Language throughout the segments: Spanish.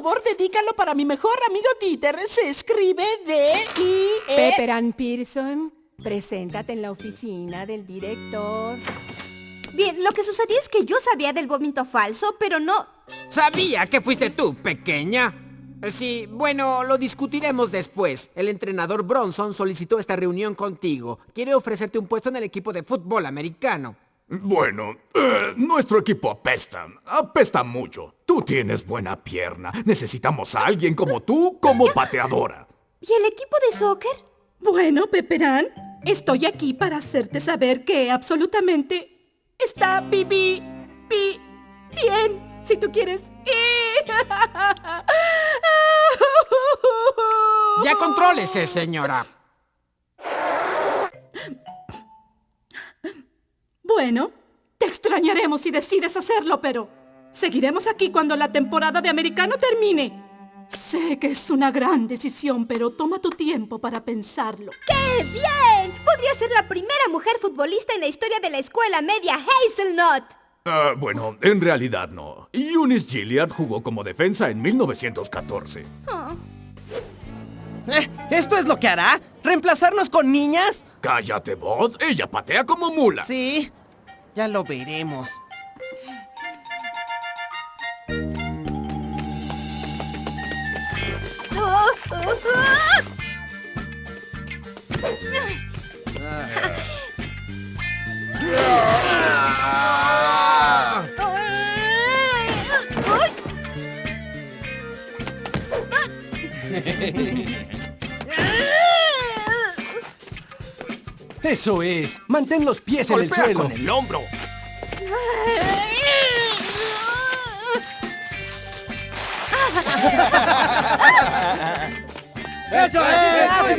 favor, dedícalo para mi mejor amigo Dieter. Se escribe D-I-E... Pepper Ann Pearson, preséntate en la oficina del director. Bien, lo que sucedió es que yo sabía del vómito falso, pero no... Sabía que fuiste tú, pequeña. Sí, bueno, lo discutiremos después. El entrenador Bronson solicitó esta reunión contigo. Quiere ofrecerte un puesto en el equipo de fútbol americano. Bueno, eh, nuestro equipo apesta. Apesta mucho. Tú tienes buena pierna. Necesitamos a alguien como tú como pateadora. ¿Y el equipo de soccer? Bueno, Peperán, estoy aquí para hacerte saber que absolutamente está Bibi, bi, bien, si tú quieres ir. Ya contrólese, señora. Bueno, te extrañaremos si decides hacerlo, pero seguiremos aquí cuando la temporada de americano termine. Sé que es una gran decisión, pero toma tu tiempo para pensarlo. ¡Qué bien! Podría ser la primera mujer futbolista en la historia de la escuela media Hazelnut. Ah, bueno, en realidad no. Eunice Gilliard jugó como defensa en 1914. Eh, ¿Esto es lo que hará? ¿Reemplazarnos con niñas? Cállate, Bot. Ella patea como mula. Sí, ya lo veremos. Eso es. Mantén los pies en el Golpea suelo. con el hombro. ¡Eso es! ¡Se hace,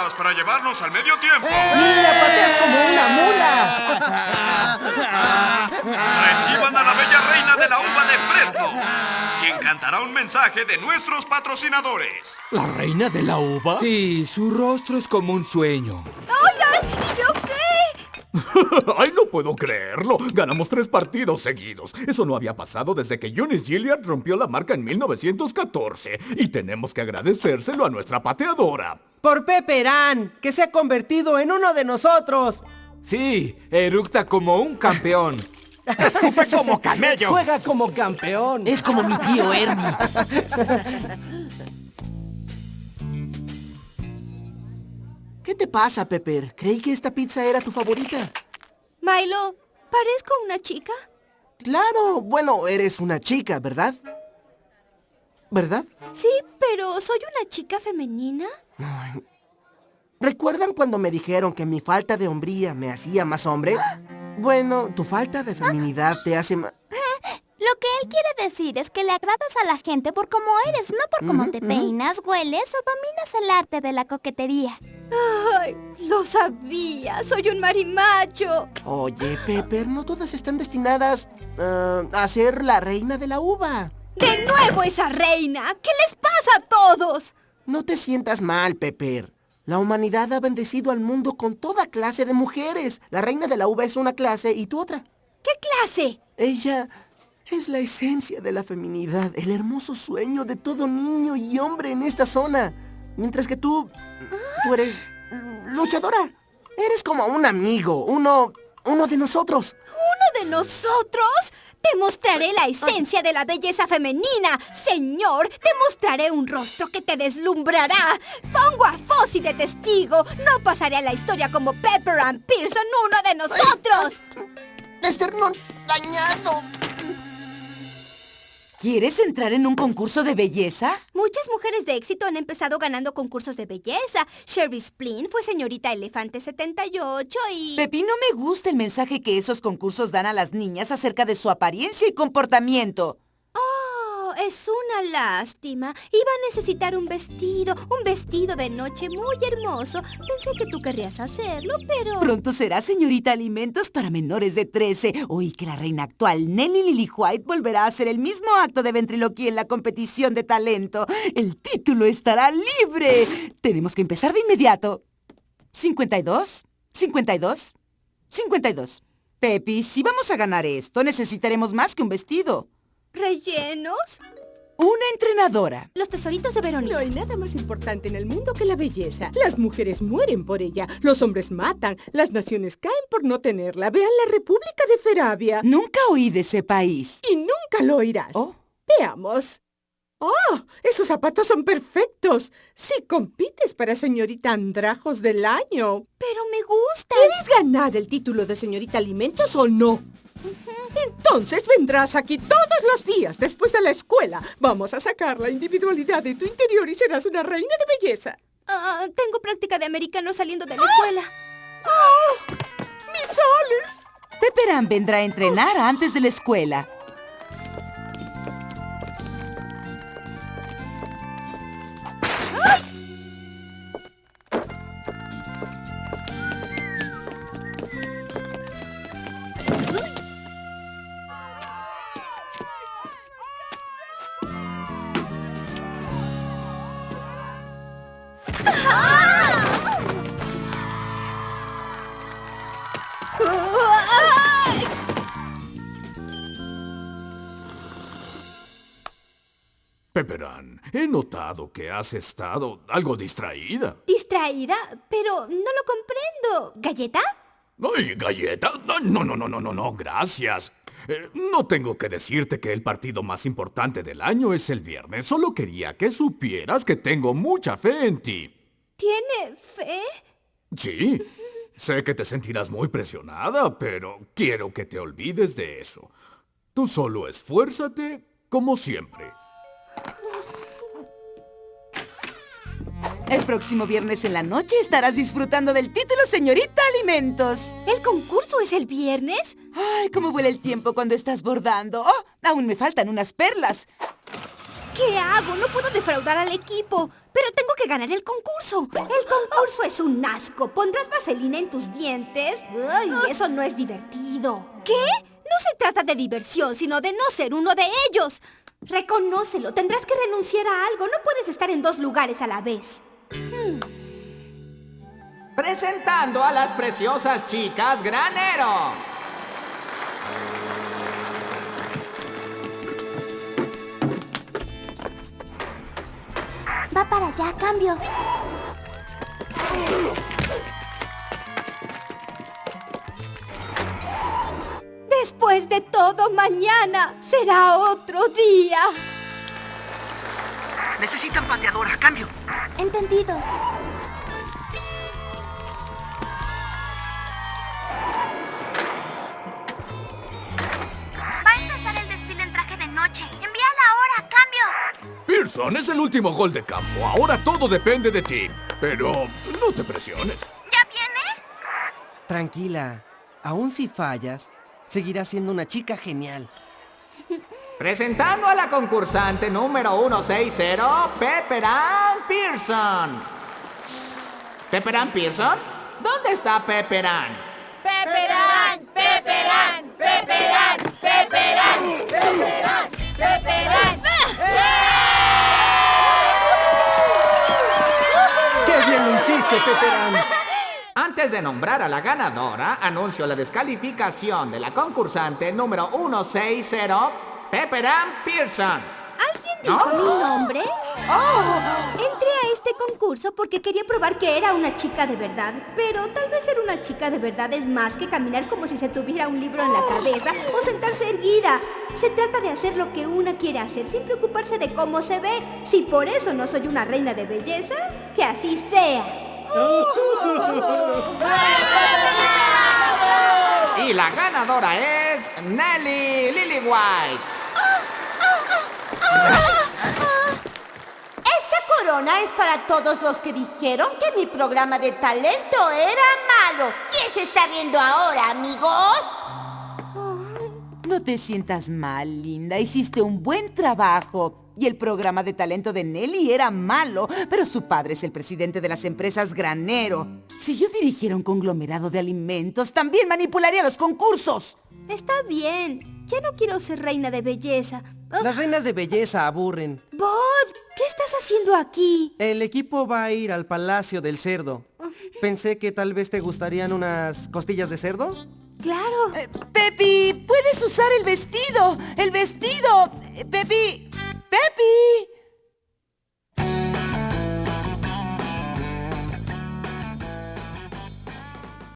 40 yardas para llevarnos al medio tiempo. ¡Mira, pateas como una mula! Reciban a la bella reina de la uva de Fresno, quien cantará un mensaje de nuestros patrocinadores. ¿La reina de la uva? Sí, su rostro es como un sueño. ¡Ay, no puedo creerlo! Ganamos tres partidos seguidos. Eso no había pasado desde que Eunice Gilliard rompió la marca en 1914. Y tenemos que agradecérselo a nuestra pateadora. Por Pepperán, que se ha convertido en uno de nosotros. Sí, eructa como un campeón. ¡Escupe como camello! Juega como campeón. Es como mi tío Ernie. te pasa, Pepper? Creí que esta pizza era tu favorita. Milo, ¿parezco una chica? Claro, bueno, eres una chica, ¿verdad? ¿Verdad? Sí, pero ¿soy una chica femenina? ¿Recuerdan cuando me dijeron que mi falta de hombría me hacía más hombre? Bueno, tu falta de feminidad te hace más... Lo que él quiere decir es que le agradas a la gente por cómo eres, no por cómo te peinas, hueles o dominas el arte de la coquetería. ¡Ay! Lo sabía. Soy un marimacho. Oye, Pepper, no todas están destinadas ah, a ser la reina de la uva. ¡De nuevo esa reina! ¿Qué les pasa a todos? No te sientas mal, Pepper. La humanidad ha bendecido al mundo con toda clase de mujeres. La reina de la uva es una clase y tú otra. ¿Qué clase? Ella es la esencia de la feminidad, el hermoso sueño de todo niño y hombre en esta zona. Mientras que tú, tú eres luchadora. Eres como un amigo, uno, uno de nosotros. ¿Uno de nosotros? Te mostraré la esencia de la belleza femenina, señor. Te mostraré un rostro que te deslumbrará. Pongo a Fossi de testigo. No pasaré a la historia como Pepper Ann Pearson, uno de nosotros. Esternón dañado. ¿Quieres entrar en un concurso de belleza? Muchas mujeres de éxito han empezado ganando concursos de belleza. Sherry Splin fue señorita Elefante 78 y... Pepi, no me gusta el mensaje que esos concursos dan a las niñas acerca de su apariencia y comportamiento. Es una lástima. Iba a necesitar un vestido, un vestido de noche muy hermoso. Pensé que tú querrías hacerlo, pero... Pronto será señorita Alimentos para menores de 13. Oí que la reina actual, Nelly Lily White, volverá a hacer el mismo acto de ventriloquía en la competición de talento. El título estará libre. Tenemos que empezar de inmediato. 52, 52, 52. Pepi, si vamos a ganar esto, necesitaremos más que un vestido. ¿Rellenos? Una entrenadora. Los tesoritos de Verónica. No hay nada más importante en el mundo que la belleza. Las mujeres mueren por ella, los hombres matan, las naciones caen por no tenerla. Vean la República de Feravia. Nunca oí de ese país. Y nunca lo oirás. Veamos. ¡Oh! Esos zapatos son perfectos. Sí, compites para señorita Andrajos del año. Pero me gusta. ¿Quieres ganar el título de señorita Alimentos o no? Entonces vendrás aquí todos los días después de la escuela. Vamos a sacar la individualidad de tu interior y serás una reina de belleza. Ah, tengo práctica de americano saliendo de la escuela. ¡Oh! ¡Mis soles! Pepperan vendrá a entrenar antes de la escuela. Pepperan, he notado que has estado algo distraída. ¿Distraída? Pero no lo comprendo. ¿Galleta? ¡Ay, galleta! No, no, no, no, no, no, gracias. Eh, no tengo que decirte que el partido más importante del año es el viernes. Solo quería que supieras que tengo mucha fe en ti. ¿Tiene fe? Sí. Sé que te sentirás muy presionada, pero quiero que te olvides de eso. Tú solo esfuérzate como siempre. El próximo viernes en la noche estarás disfrutando del título Señorita Alimentos. ¿El concurso es el viernes? Ay, cómo vuela el tiempo cuando estás bordando. Oh, aún me faltan unas perlas. ¿Qué hago? No puedo defraudar al equipo. Pero tengo que ganar el concurso. El concurso es un asco. ¿Pondrás vaselina en tus dientes? Ay, eso no es divertido. ¿Qué? No se trata de diversión, sino de no ser uno de ellos. Reconócelo. Tendrás que renunciar a algo. No puedes estar en dos lugares a la vez. Presentando a las preciosas chicas Granero. Va para allá, cambio. Después de todo, mañana será otro día. Necesitan pateadora, cambio. Entendido. Es el último gol de campo. Ahora todo depende de ti. Pero no te presiones. ¿Ya viene? Tranquila. Aún si fallas, seguirás siendo una chica genial. Presentando a la concursante número 160, Pepperan Pearson. ¿Pepperan Pearson? ¿Dónde está Pepperan? ¡Peperán! ¡Peperán! ¡Peperán! ¡Peperán! ¡Peperán! Antes de nombrar a la ganadora, anuncio la descalificación de la concursante número 160, Pepperan Pearson. ¿Alguien dijo mi nombre? ¡Oh! Entré a este concurso porque quería probar que era una chica de verdad. Pero tal vez ser una chica de verdad es más que caminar como si se tuviera un libro en la cabeza o sentarse erguida. Se trata de hacer lo que una quiere hacer sin preocuparse de cómo se ve. Si por eso no soy una reina de belleza, que así sea. Y la ganadora es Nelly Lillywhite. Esta corona es para todos los que dijeron que mi programa de talento era malo. ¿Quién se está riendo ahora, amigos? No te sientas mal, linda. Hiciste un buen trabajo. Y el programa de talento de Nelly era malo, pero su padre es el presidente de las empresas Granero. Si yo dirigiera un conglomerado de alimentos, también manipularía los concursos. Está bien. Ya no quiero ser reina de belleza. Oh, Las reinas de belleza aburren. Bod, ¿qué estás haciendo aquí? El equipo va a ir al Palacio del Cerdo. Pensé que tal vez te gustarían unas costillas de cerdo. Claro. Eh, Pepi, puedes usar el vestido. El vestido. Eh, Pepi. Pepi.